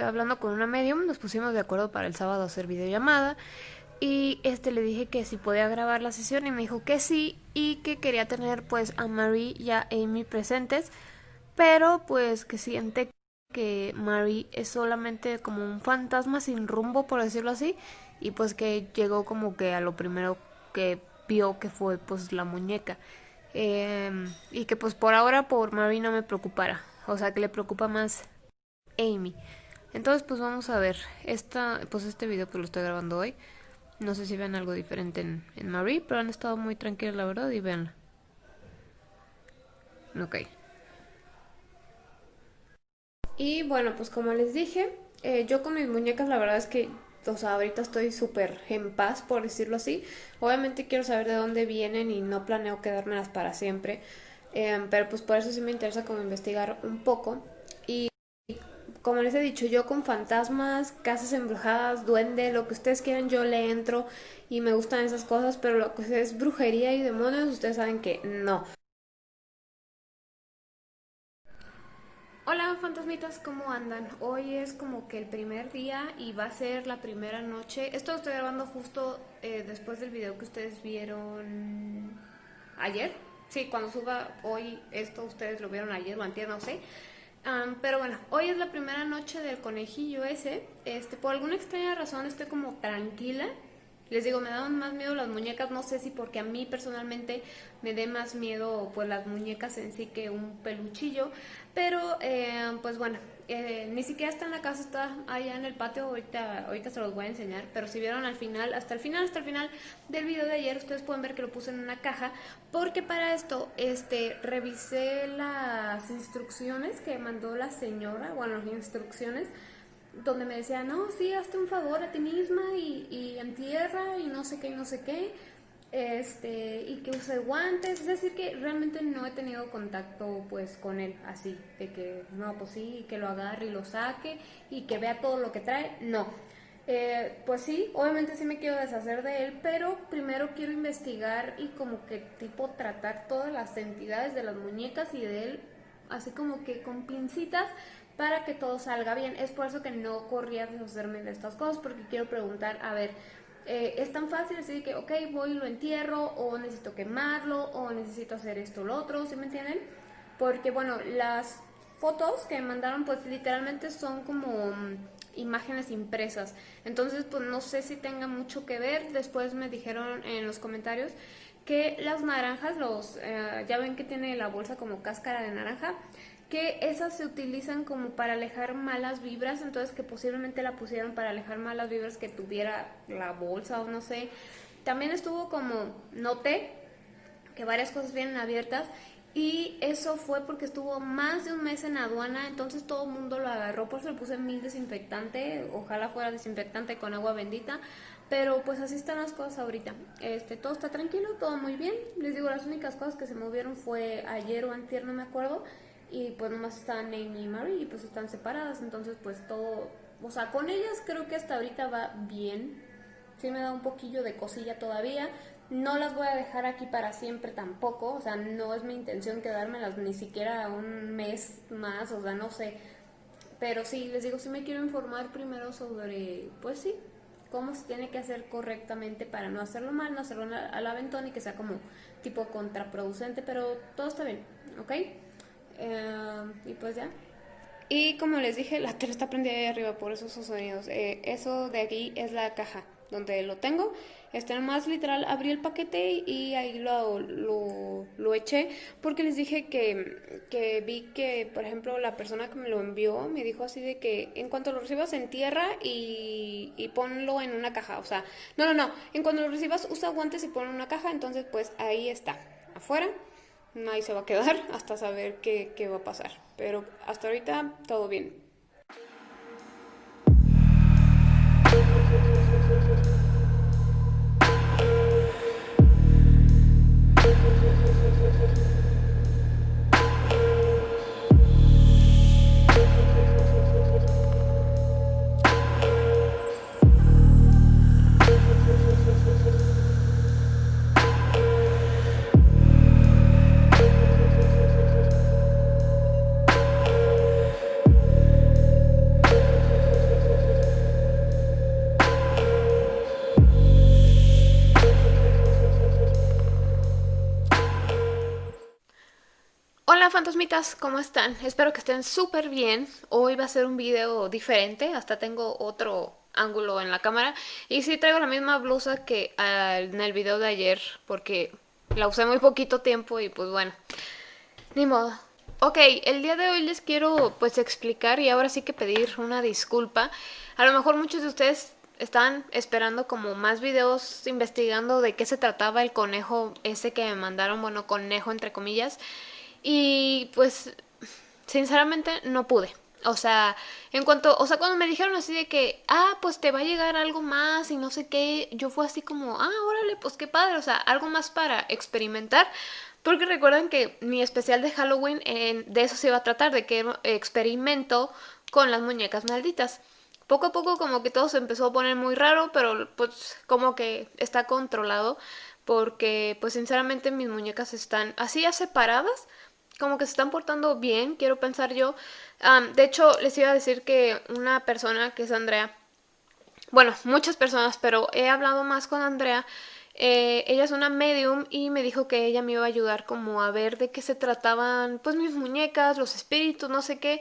estoy hablando con una medium, nos pusimos de acuerdo para el sábado hacer videollamada y este le dije que si podía grabar la sesión y me dijo que sí y que quería tener pues a Marie y a Amy presentes, pero pues que siente que Marie es solamente como un fantasma sin rumbo por decirlo así y pues que llegó como que a lo primero que vio que fue pues la muñeca em, y que pues por ahora por Marie no me preocupara, o sea que le preocupa más Amy. Entonces pues vamos a ver, esta, pues este video pues lo estoy grabando hoy. No sé si ven algo diferente en, en Marie, pero han estado muy tranquilos la verdad y veanla. Ok. Y bueno, pues como les dije, eh, yo con mis muñecas la verdad es que, o sea, ahorita estoy súper en paz, por decirlo así. Obviamente quiero saber de dónde vienen y no planeo quedármelas para siempre. Eh, pero pues por eso sí me interesa como investigar un poco. Y como les he dicho, yo con fantasmas, casas embrujadas, duende, lo que ustedes quieran, yo le entro y me gustan esas cosas, pero lo que es brujería y demonios, ustedes saben que no. Hola fantasmitas, ¿cómo andan? Hoy es como que el primer día y va a ser la primera noche. Esto lo estoy grabando justo eh, después del video que ustedes vieron ayer. Sí, cuando suba hoy esto ustedes lo vieron ayer o antier, no sé pero bueno, hoy es la primera noche del conejillo ese. Este, por alguna extraña razón estoy como tranquila. Les digo, me daban más miedo las muñecas, no sé si porque a mí personalmente me dé más miedo pues las muñecas en sí que un peluchillo, pero eh, pues bueno, eh, ni siquiera está en la casa, está allá en el patio, ahorita, ahorita se los voy a enseñar, pero si vieron al final, hasta el final, hasta el final del video de ayer, ustedes pueden ver que lo puse en una caja, porque para esto, este, revisé las instrucciones que mandó la señora, bueno, las instrucciones, donde me decía, no, sí, hazte un favor a ti misma y, y entierra y no sé qué y no sé qué, este, y que use guantes, es decir que realmente no he tenido contacto pues con él así, de que no, pues sí, que lo agarre y lo saque y que vea todo lo que trae, no. Eh, pues sí, obviamente sí me quiero deshacer de él, pero primero quiero investigar y como que tipo tratar todas las entidades de las muñecas y de él, así como que con pincitas para que todo salga bien. Es por eso que no corría a deshacerme de estas cosas, porque quiero preguntar, a ver, eh, es tan fácil decir que, ok, voy y lo entierro, o necesito quemarlo, o necesito hacer esto o lo otro, ¿sí me entienden? Porque, bueno, las fotos que me mandaron, pues literalmente son como mm, imágenes impresas. Entonces, pues no sé si tenga mucho que ver. Después me dijeron en los comentarios que las naranjas, los eh, ya ven que tiene la bolsa como cáscara de naranja, que esas se utilizan como para alejar malas vibras, entonces que posiblemente la pusieron para alejar malas vibras que tuviera la bolsa o no sé. También estuvo como, noté que varias cosas vienen abiertas y eso fue porque estuvo más de un mes en aduana, entonces todo el mundo lo agarró, por eso le puse mil desinfectante, ojalá fuera desinfectante con agua bendita, pero pues así están las cosas ahorita. Este, todo está tranquilo, todo muy bien. Les digo, las únicas cosas que se movieron fue ayer o antier, no me acuerdo y pues nomás están Amy y Marie y pues están separadas, entonces pues todo, o sea, con ellas creo que hasta ahorita va bien, sí me da un poquillo de cosilla todavía, no las voy a dejar aquí para siempre tampoco, o sea, no es mi intención quedármelas ni siquiera un mes más, o sea, no sé, pero sí, les digo, sí me quiero informar primero sobre, pues sí, cómo se tiene que hacer correctamente para no hacerlo mal, no hacerlo al aventón y que sea como tipo contraproducente, pero todo está bien, ¿ok? Eh, y pues ya. Y como les dije, la tele está prendida ahí arriba por esos sonidos. Eh, eso de aquí es la caja donde lo tengo. Este nomás literal abrí el paquete y ahí lo, lo, eché porque les dije que, que, vi que, por ejemplo, la persona que me lo envió me dijo así de que en cuanto lo recibas en tierra y, y ponlo en una caja. O sea, no, no, no. En cuanto lo recibas usa guantes y ponlo en una caja. Entonces, pues ahí está, afuera nadie se va a quedar hasta saber qué, qué va a pasar. Pero hasta ahorita todo bien. Hola fantasmitas, ¿cómo están? Espero que estén súper bien. Hoy va a ser un video diferente, hasta tengo otro ángulo en la cámara. Y sí traigo la misma blusa que ah, en el video de ayer, porque la usé muy poquito tiempo y pues bueno, ni modo. Ok, el día de hoy les quiero pues explicar y ahora sí que pedir una disculpa. A lo mejor muchos de ustedes están esperando como más videos investigando de qué se trataba el conejo ese que me mandaron, bueno, conejo entre comillas. Y pues, sinceramente, no pude. O sea, en cuanto, o sea, cuando me dijeron así de que, ah, pues te va a llegar algo más y no sé qué, yo fue así como, ah, órale, pues qué padre, o sea, algo más para experimentar. Porque recuerden que mi especial de Halloween de eso se iba a tratar, de que experimento con las muñecas malditas. Poco a poco como que todo se empezó a poner muy raro, pero pues como que está controlado porque pues sinceramente mis muñecas están así ya separadas como que se están portando bien, quiero pensar yo. de hecho, les iba a decir que una persona que es Andrea, bueno, muchas personas, pero he hablado más con Andrea. Eh, ella es una medium y me dijo que ella me iba a ayudar como a ver de qué se trataban pues mis muñecas, los espíritus, no sé qué.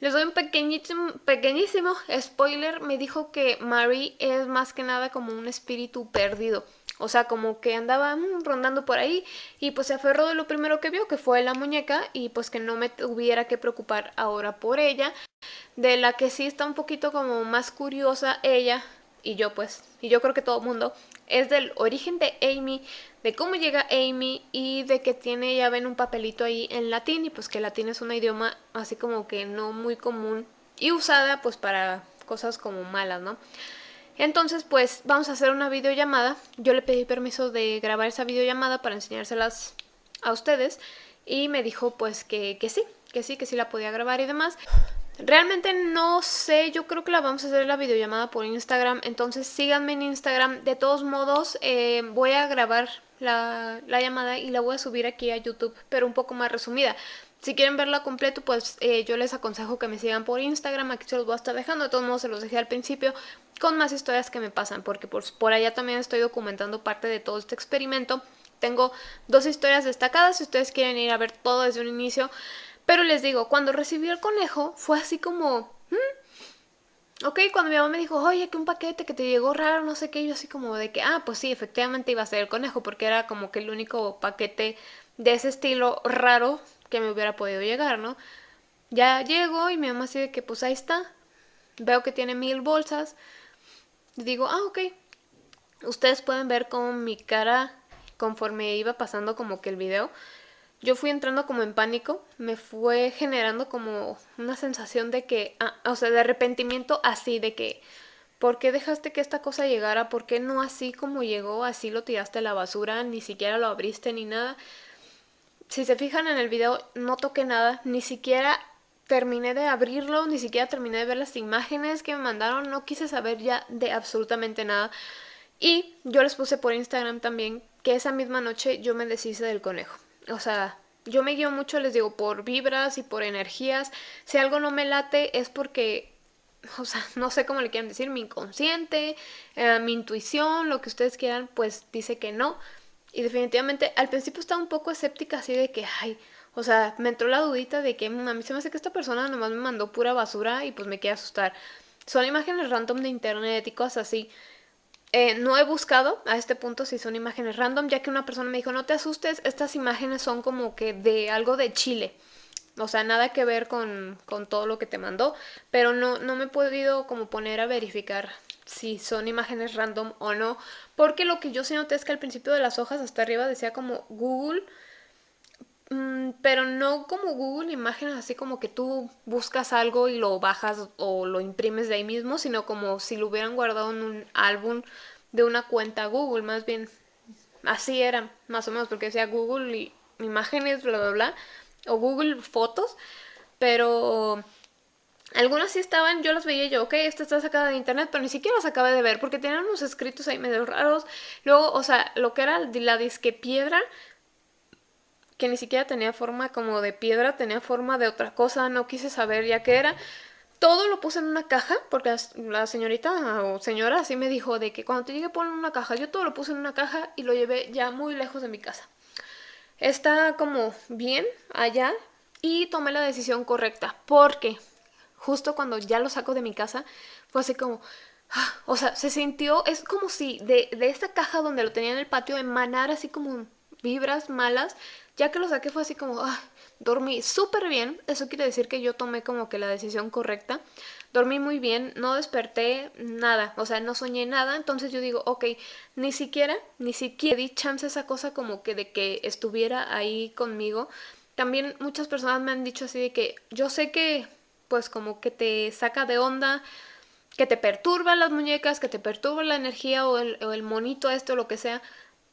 Les doy un pequeñísimo, pequeñísimo spoiler. Me dijo que Mary es más que nada como un espíritu perdido. O sea, como que andaba mm, rondando por ahí y pues se aferró de lo primero que vio, que fue la muñeca, y pues que no me tuviera que preocupar ahora por ella. De la que sí está un poquito como más curiosa ella, y yo pues, y yo creo que todo el mundo, es del origen de Amy, de cómo llega Amy y de que tiene, ya ven, un papelito ahí en latín, y pues que latín es un idioma así como que no muy común y usada pues para cosas como malas, ¿no? Entonces, pues vamos a hacer una videollamada. Yo le pedí permiso de grabar esa videollamada para enseñárselas a ustedes y me dijo pues que, que sí, que sí, que sí la podía grabar y demás. Realmente no sé, yo creo que la vamos a hacer la videollamada por Instagram, entonces síganme en Instagram. De todos modos, eh, voy a grabar la, la, llamada y la voy a subir aquí a YouTube, pero un poco más resumida. Si quieren verla completo, pues eh, yo les aconsejo que me sigan por Instagram, aquí se los voy a estar dejando, de todos modos se los dejé al principio, con más historias que me pasan, porque por, por allá también estoy documentando parte de todo este experimento. Tengo dos historias destacadas, si ustedes quieren ir a ver todo desde un inicio, pero les digo, cuando recibí el conejo fue así como... Hmm, ok, cuando mi mamá me dijo, oye, que un paquete que te llegó raro, no sé qué, yo así como de que, ah, pues sí, efectivamente iba a ser el conejo, porque era como que el único paquete de ese estilo raro que me hubiera podido llegar, ¿no? Ya llego y mi mamá dice que pues ahí está. Veo que tiene mil bolsas. digo, ah, ok. Ustedes pueden ver como mi cara conforme iba pasando como que el video. Yo fui entrando como en pánico. Me fue generando como una sensación de que, ah, o sea, de arrepentimiento así, de que... ¿Por qué dejaste que esta cosa llegara? ¿Por qué no así como llegó, así lo tiraste a la basura? Ni siquiera lo abriste ni nada. Si se fijan en el video, no toqué nada, ni siquiera terminé de abrirlo, ni siquiera terminé de ver las imágenes que me mandaron, no quise saber ya de absolutamente nada. Y yo les puse por Instagram también que esa misma noche yo me deshice del conejo. O sea, yo me guío mucho, les digo, por vibras y por energías. Si algo no me late es porque, o sea, no sé cómo le quieran decir, mi inconsciente, eh, mi intuición, lo que ustedes quieran, pues dice que no. Y definitivamente al principio estaba un poco escéptica así de que, ay, o sea, me entró la dudita de que mm, a mí se me hace que esta persona nomás me mandó pura basura y pues me quiere asustar. Son imágenes random de internet y cosas así. Eh, no he buscado a este punto si son imágenes random, ya que una persona me dijo, no te asustes, estas imágenes son como que de algo de Chile. O sea, nada que ver con, con todo lo que te mandó, pero no, no me he podido como poner a verificar si son imágenes random o no, porque lo que yo sí noté es que al principio de las hojas hasta arriba decía como Google, pero no como Google imágenes así como que tú buscas algo y lo bajas o lo imprimes de ahí mismo, sino como si lo hubieran guardado en un álbum de una cuenta Google, más bien así era, más o menos, porque decía Google y imágenes, bla, bla, bla, o Google Fotos, pero algunas sí estaban, yo las veía yo, ok, esta está sacada de internet, pero ni siquiera las acabé de ver porque tenían unos escritos ahí medio raros. Luego, o sea, lo que era la disque piedra, que ni siquiera tenía forma como de piedra, tenía forma de otra cosa, no quise saber ya qué era. Todo lo puse en una caja, porque la señorita o señora así me dijo de que cuando te llegue poner una caja, yo todo lo puse en una caja y lo llevé ya muy lejos de mi casa. está como bien allá y tomé la decisión correcta porque justo cuando ya lo saco de mi casa fue así como, ah, o sea, se sintió, es como si de, de esta caja donde lo tenía en el patio emanara así como vibras malas, ya que lo saqué fue así como, ah, dormí súper bien, eso quiere decir que yo tomé como que la decisión correcta, dormí muy bien, no desperté nada, o sea, no soñé nada, entonces yo digo, ok, ni siquiera, ni siquiera di chance a esa cosa como que de que estuviera ahí conmigo. También muchas personas me han dicho así de que yo sé que pues como que te saca de onda, que te perturba las muñecas, que te perturba la energía o el, o el monito este o lo que sea,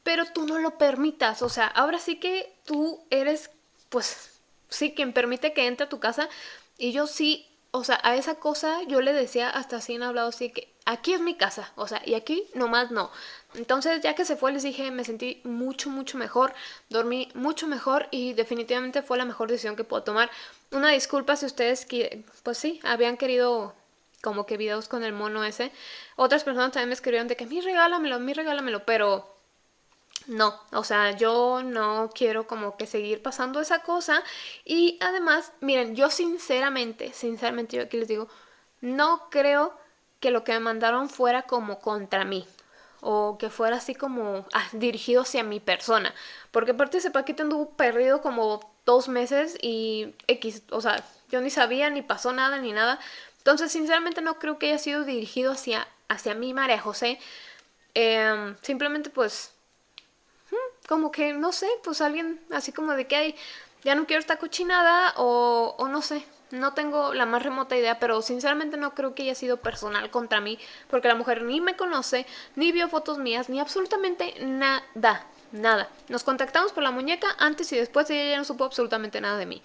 pero tú no lo permitas, o sea, ahora sí que tú eres pues sí quien permite que entre a tu casa y yo sí o sea, a esa cosa yo le decía hasta así en hablado así que aquí es mi casa, o sea, y aquí nomás no. Entonces ya que se fue les dije, me sentí mucho, mucho mejor, dormí mucho mejor y definitivamente fue la mejor decisión que puedo tomar. Una disculpa si ustedes, pues sí, habían querido como que videos con el mono ese. Otras personas también me escribieron de que mi regálamelo, mi regálamelo, pero no, o sea, yo no quiero como que seguir pasando esa cosa. Y además, miren, yo sinceramente, sinceramente yo aquí les digo, no creo que lo que me mandaron fuera como contra mí o que fuera así como ah, dirigido hacia mi persona, porque aparte ese paquete anduvo perdido como dos meses y X, o sea, yo ni sabía ni pasó nada ni nada, entonces sinceramente no creo que haya sido dirigido hacia, hacia mí, María José, em, simplemente pues como que, no sé, pues alguien así como de que hay, ya no quiero esta cochinada o, no sé, no tengo la más remota idea, pero sinceramente no creo que haya sido personal contra mí, porque la mujer ni me conoce, ni vio fotos mías, ni absolutamente nada, nada. Nos contactamos por la muñeca antes y después y ella ya no supo absolutamente nada de mí.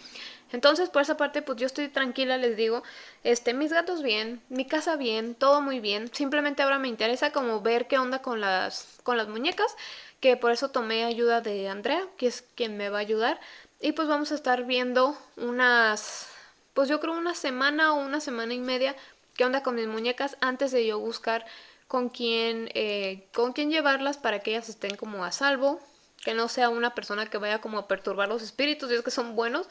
Entonces, por esa parte, pues yo estoy tranquila, les digo, este, mis gatos bien, mi casa bien, todo muy bien. Simplemente ahora me interesa como ver qué onda con las, con las muñecas que por eso tomé ayuda de Andrea, que es quien me va a ayudar. Y pues vamos a estar viendo unas, pues yo creo una semana o una semana y media qué onda con mis muñecas antes de yo buscar con quién, eh, con quién llevarlas para que ellas estén como a salvo, que no sea una persona que vaya como a perturbar los espíritus, y es que son buenos.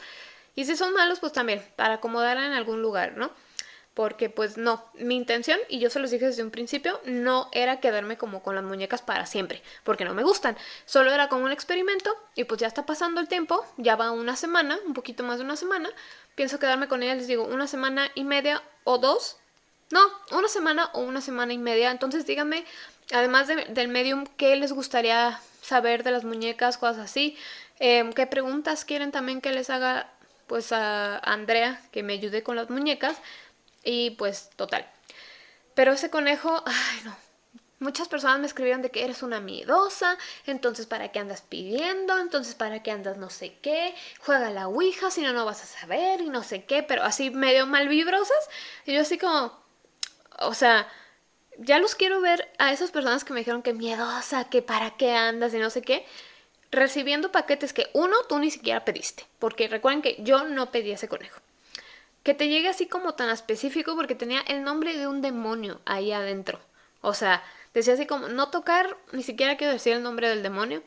Y si son malos, pues también, para acomodarla en algún lugar, ¿no? Porque pues no, mi intención, y yo se los dije desde un principio, no era quedarme como con las muñecas para siempre, porque no me gustan, solo era como un experimento y pues ya está pasando el tiempo, ya va una semana, un poquito más de una semana, pienso quedarme con ellas, les digo, una semana y media o dos, no, una semana o una semana y media, entonces díganme, además del medium, ¿qué les gustaría saber de las muñecas, cosas así? Em, ¿Qué preguntas quieren también que les haga pues a Andrea, que me ayude con las muñecas? Y pues, total. Pero ese conejo, ay no. Muchas personas me escribieron de que eres una miedosa, entonces para qué andas pidiendo, entonces para qué andas no sé qué, juega la ouija, si no, no vas a saber y no sé qué, pero así medio mal vibrosas. Y yo así como, o sea, ya los quiero ver a esas personas que me dijeron que miedosa, que para qué andas y no sé qué, recibiendo paquetes que uno, tú ni siquiera pediste, porque recuerden que yo no pedí ese conejo que te llegue así como tan específico porque tenía el nombre de un demonio ahí adentro. O sea, decía así como no tocar, ni siquiera quiero decir el nombre del demonio.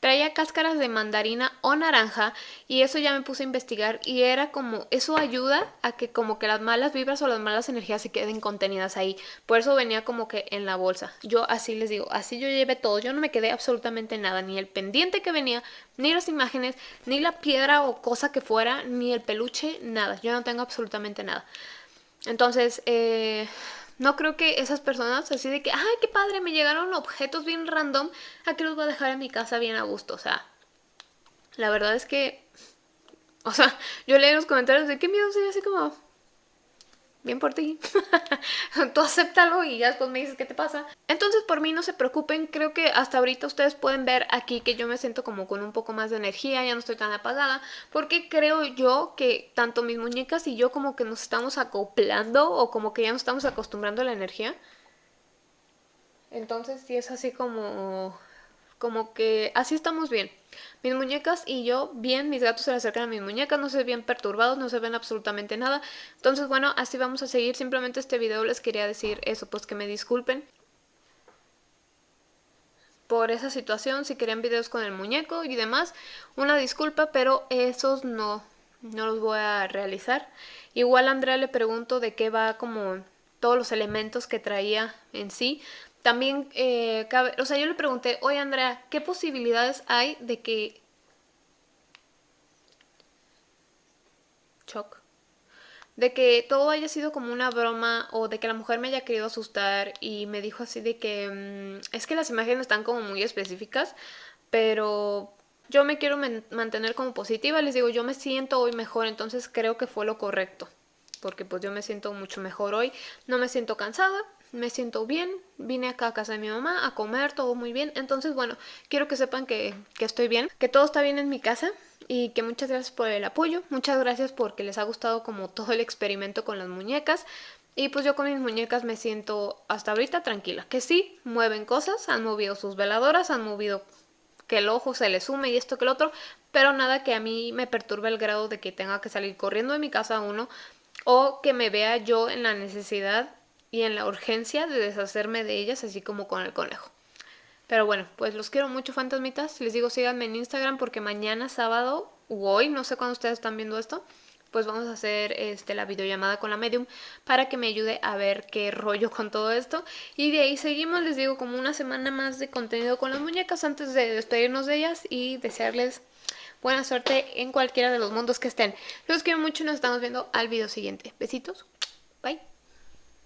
Traía cáscaras de mandarina o naranja y eso ya me puse a investigar y era como, eso ayuda a que como que las malas vibras o las malas energías se queden contenidas ahí. Por eso venía como que en la bolsa. Yo así les digo, así yo llevé todo, yo no me quedé absolutamente nada, ni el pendiente que venía, ni las imágenes, ni la piedra o cosa que fuera, ni el peluche, nada. Yo no tengo absolutamente nada. Entonces, eh, no creo que esas personas así de que, ay, qué padre, me llegaron objetos bien random, ¿a qué los voy a dejar en mi casa bien a gusto? O sea, la verdad es que, o sea, yo leí los comentarios de qué miedo, soy así como, bien por ti. Tú acéptalo y ya después me dices qué te pasa. Entonces por mí no se preocupen, creo que hasta ahorita ustedes pueden ver aquí que yo me siento como con un poco más de energía, ya no estoy tan apagada, porque creo yo que tanto mis muñecas y yo como que nos estamos acoplando o como que ya nos estamos acostumbrando a la energía. Entonces sí es así como como que así estamos bien. Mis muñecas y yo bien, mis gatos se acercan a mis muñecas, no se ven perturbados, no se ven absolutamente nada. Entonces bueno, así vamos a seguir. Simplemente este video les quería decir eso, pues que me disculpen. por esa situación, si querían videos con el muñeco y demás, una disculpa, pero esos no, no los voy a realizar. Igual a Andrea le pregunto de qué va como todos los elementos que traía en sí. También, eh, o sea, yo le pregunté, oye Andrea, ¿qué posibilidades hay de que... Choc de que todo haya sido como una broma o de que la mujer me haya querido asustar y me dijo así de que mm, es que las imágenes están como muy específicas, pero yo me quiero mantener como positiva, les digo, yo me siento hoy mejor, entonces creo que fue lo correcto, porque pues yo me siento mucho mejor hoy, no me siento cansada, me siento bien, vine acá a casa de mi mamá a comer, todo muy bien, entonces bueno, quiero que sepan que, que estoy bien, que todo está bien en mi casa, y que muchas gracias por el apoyo, muchas gracias porque les ha gustado como todo el experimento con las muñecas. Y pues yo con mis muñecas me siento hasta ahorita tranquila, que sí, mueven cosas, han movido sus veladoras, han movido que el ojo se le sume y esto que el otro, pero nada que a mí me perturbe el grado de que tenga que salir corriendo de mi casa uno o que me vea yo en la necesidad y en la urgencia de deshacerme de ellas así como con el conejo. Pero bueno, pues los quiero mucho fantasmitas. Les digo síganme en Instagram porque mañana sábado u hoy, no sé cuándo ustedes están viendo esto, pues vamos a hacer este, la videollamada con la medium para que me ayude a ver qué rollo con todo esto. Y de ahí seguimos, les digo, como una semana más de contenido con las muñecas antes de despedirnos de ellas y desearles buena suerte en cualquiera de los mundos que estén. Los quiero mucho y nos estamos viendo al video siguiente. Besitos. Bye.